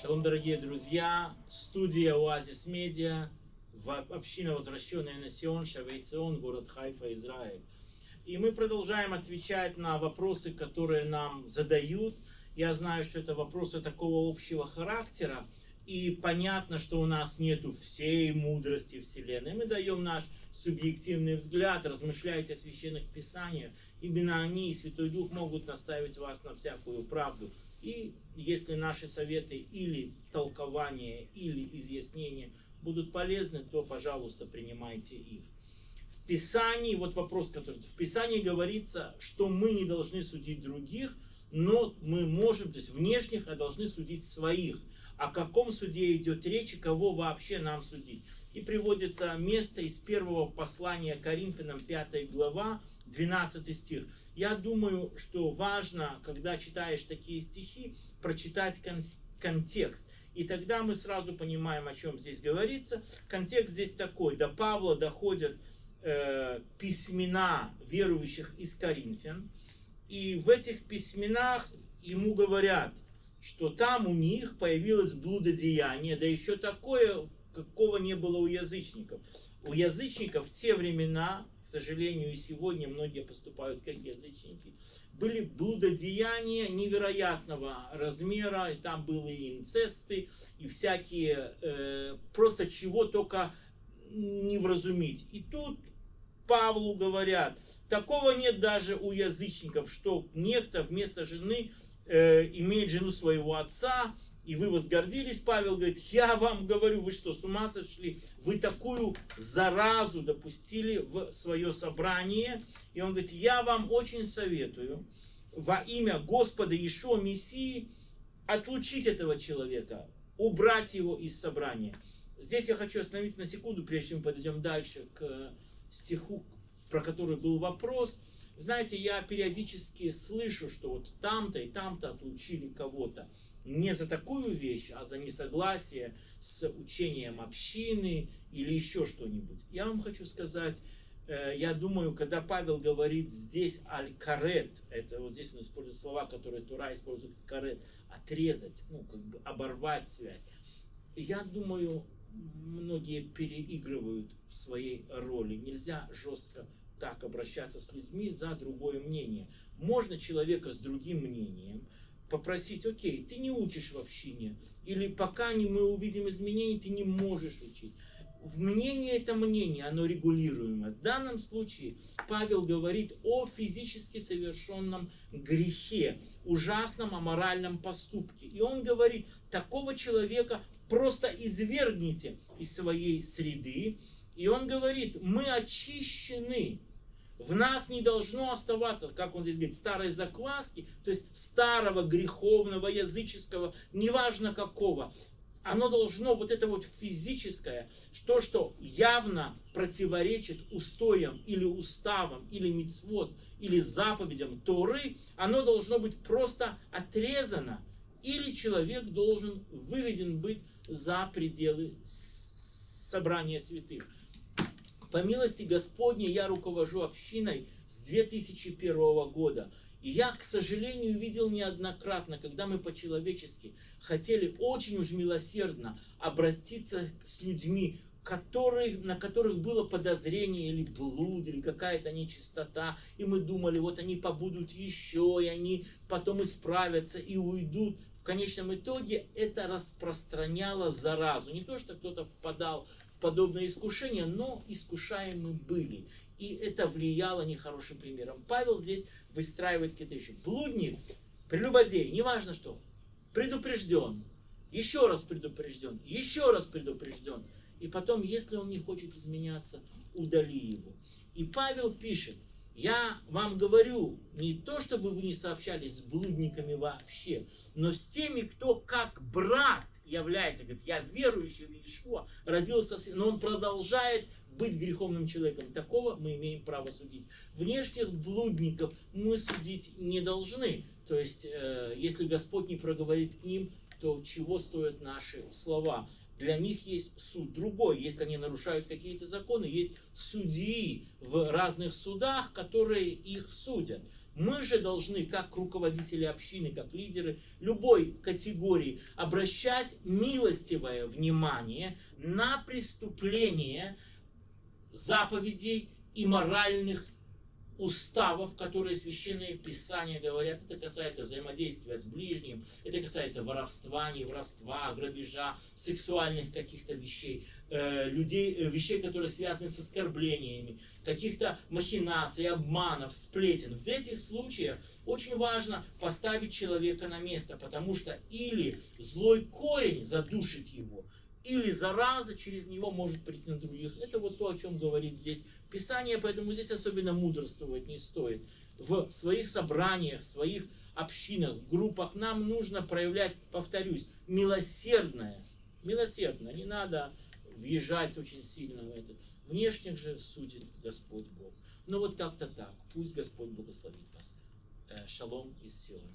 Шалом, дорогие друзья! Студия Оазис Медиа, община возвращенная на Сион, Шавейцион, город Хайфа, Израиль. И мы продолжаем отвечать на вопросы, которые нам задают. Я знаю, что это вопросы такого общего характера, и понятно, что у нас нету всей мудрости Вселенной. Мы даем наш субъективный взгляд, размышляйте о священных писаниях. Именно они и Святой Дух могут наставить вас на всякую правду. И если наши советы или толкования, или изъяснения будут полезны, то, пожалуйста, принимайте их. В Писании, вот вопрос, который в Писании говорится, что мы не должны судить других, но мы можем, то есть внешних, а должны судить своих. О каком суде идет речь и кого вообще нам судить. И приводится место из первого послания Коринфянам, 5 глава, 12 стих. Я думаю, что важно, когда читаешь такие стихи, прочитать кон контекст. И тогда мы сразу понимаем, о чем здесь говорится. Контекст здесь такой. До Павла доходят э, письмена верующих из Коринфян. И в этих письменах ему говорят, что там у них появилось блудодеяние, да еще такое, какого не было у язычников. У язычников в те времена, к сожалению, и сегодня многие поступают как язычники, были блудодеяния невероятного размера, и там были и инцесты, и всякие, э, просто чего только не вразумить. И тут Павлу говорят, такого нет даже у язычников, что некто вместо жены э, имеет жену своего отца, и вы возгордились, Павел говорит, я вам говорю, вы что, с ума сошли? Вы такую заразу допустили в свое собрание. И он говорит, я вам очень советую во имя Господа Ишо Мессии отлучить этого человека, убрать его из собрания. Здесь я хочу остановиться на секунду, прежде чем мы подойдем дальше к стиху, про который был вопрос. Знаете, я периодически слышу, что вот там-то и там-то отлучили кого-то не за такую вещь, а за несогласие с учением общины или еще что-нибудь. Я вам хочу сказать, э, я думаю, когда Павел говорит здесь аль-карет, это вот здесь он использует слова, которые Тура использует карет, отрезать, ну, как бы оборвать связь. Я думаю, многие переигрывают в своей роли. Нельзя жестко так обращаться с людьми за другое мнение. Можно человека с другим мнением, попросить, окей, ты не учишь в общине, или пока не мы увидим изменения, ты не можешь учить. Мнение это мнение, оно регулируемо. В данном случае Павел говорит о физически совершенном грехе, ужасном аморальном поступке. И он говорит, такого человека просто извергните из своей среды. И он говорит, мы очищены в нас не должно оставаться, как он здесь говорит, старой закваски, то есть старого греховного, языческого, неважно какого. Оно должно, вот это вот физическое, то, что явно противоречит устоям или уставам, или мицвод, или заповедям Торы, оно должно быть просто отрезано. Или человек должен выведен быть за пределы собрания святых. По милости Господней я руковожу общиной с 2001 года. И я, к сожалению, видел неоднократно, когда мы по-человечески хотели очень уж милосердно обратиться с людьми, которые, на которых было подозрение или блуд, или какая-то нечистота, и мы думали, вот они побудут еще, и они потом исправятся и уйдут. В конечном итоге это распространяло заразу. Не то, что кто-то впадал подобное искушение, но искушаемы были. И это влияло нехорошим примером. Павел здесь выстраивает какие-то вещи. Блудник, прелюбодей, неважно что, предупрежден, еще раз предупрежден, еще раз предупрежден. И потом, если он не хочет изменяться, удали его. И Павел пишет, я вам говорю, не то, чтобы вы не сообщались с блудниками вообще, но с теми, кто как брат является, говорит, я верующий в Иешуа, родился, но он продолжает быть греховным человеком. Такого мы имеем право судить. Внешних блудников мы судить не должны. То есть, э, если Господь не проговорит к ним, то чего стоят наши слова? Для них есть суд другой. Если они нарушают какие-то законы, есть судьи в разных судах, которые их судят. Мы же должны, как руководители общины, как лидеры любой категории, обращать милостивое внимание на преступления заповедей и моральных уставов, которые священные писания говорят. Это касается взаимодействия с ближним, это касается воровства, не воровства, грабежа, сексуальных каких-то вещей, э, людей, э, вещей, которые связаны с оскорблениями, каких-то махинаций, обманов, сплетен. В этих случаях очень важно поставить человека на место, потому что или злой корень задушит его, или зараза через него может прийти на других. Это вот то, о чем говорит здесь Писание, поэтому здесь особенно мудрствовать не стоит. В своих собраниях, в своих общинах, группах нам нужно проявлять, повторюсь, милосердное. Милосердно, не надо въезжать очень сильно в это. Внешних же судит Господь Бог. Но вот как-то так. Пусть Господь благословит вас. Э, шалом из Сиона.